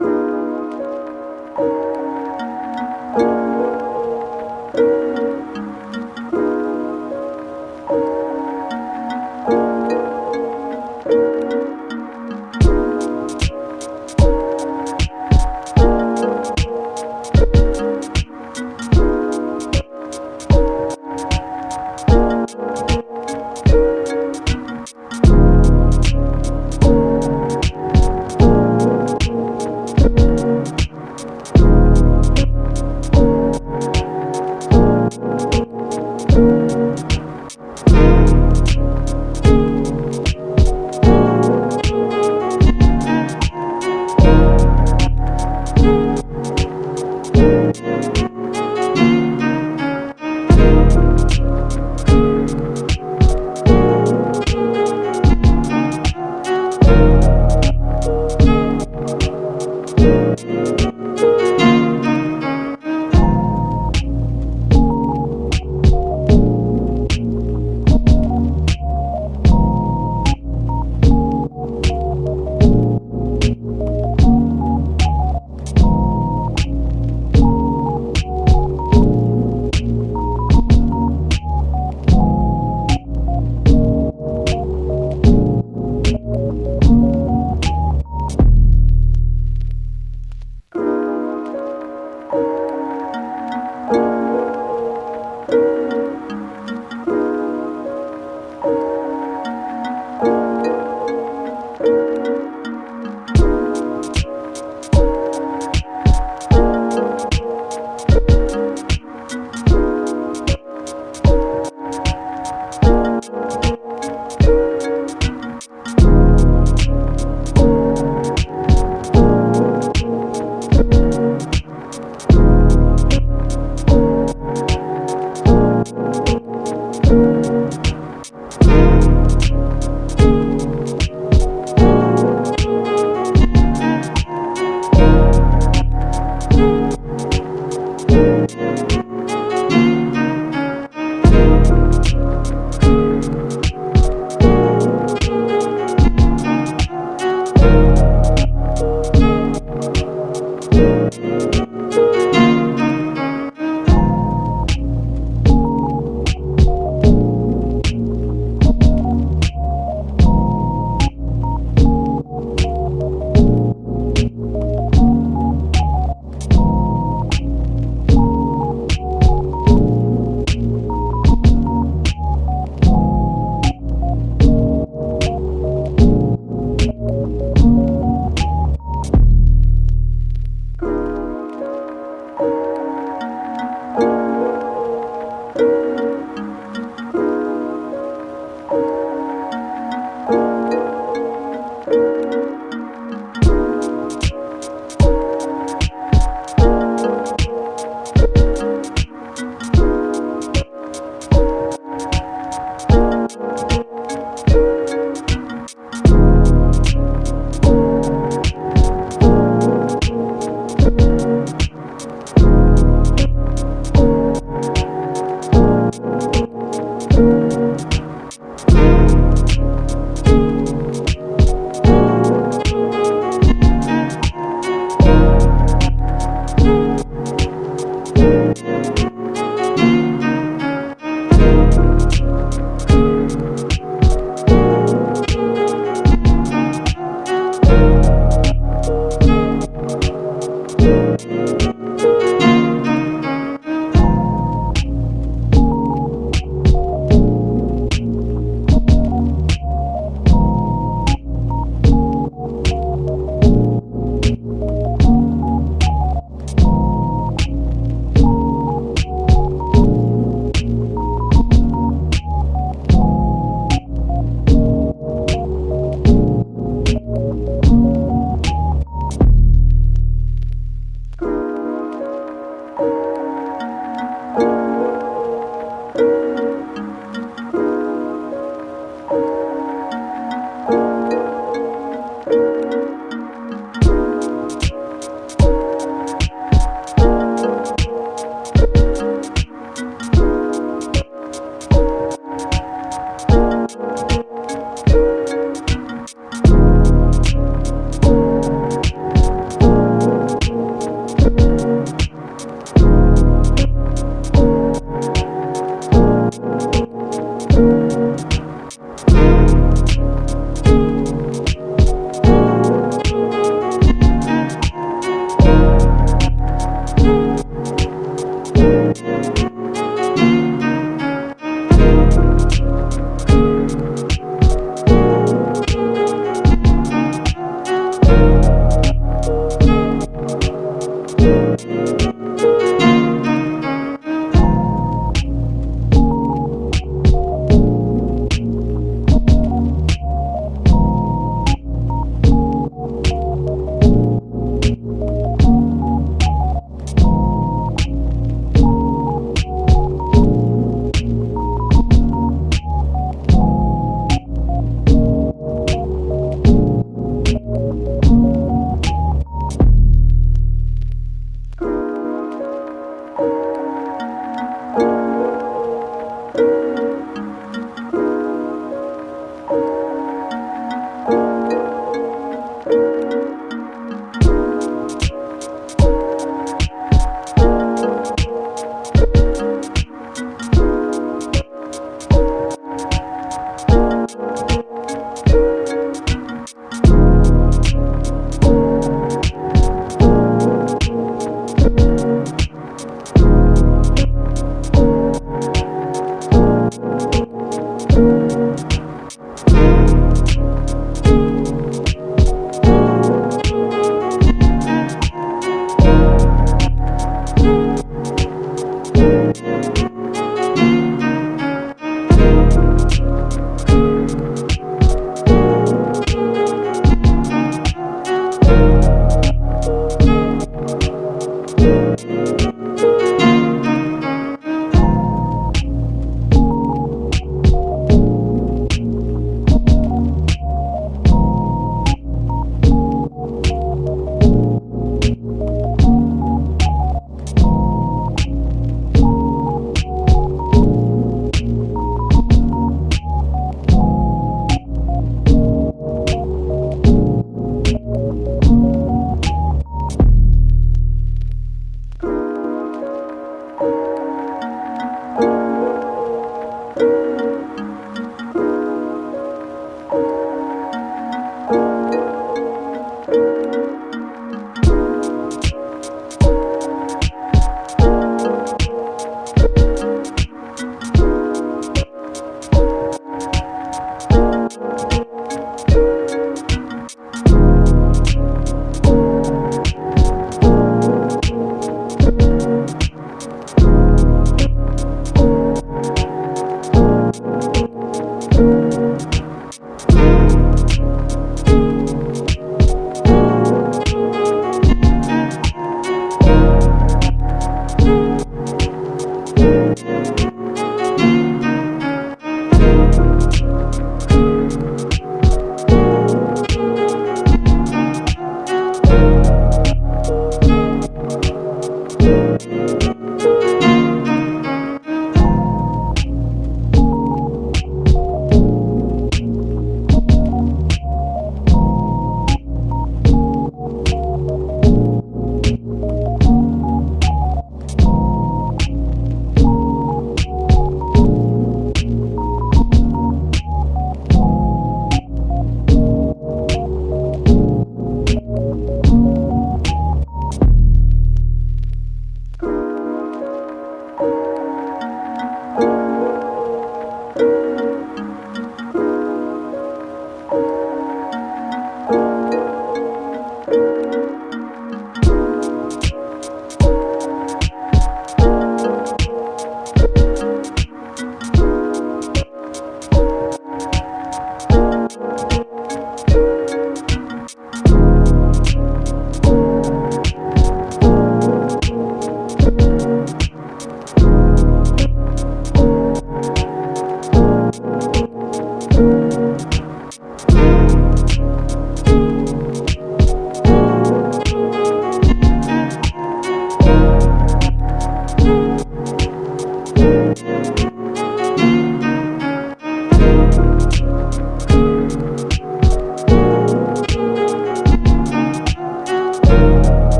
you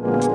you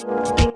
Peace.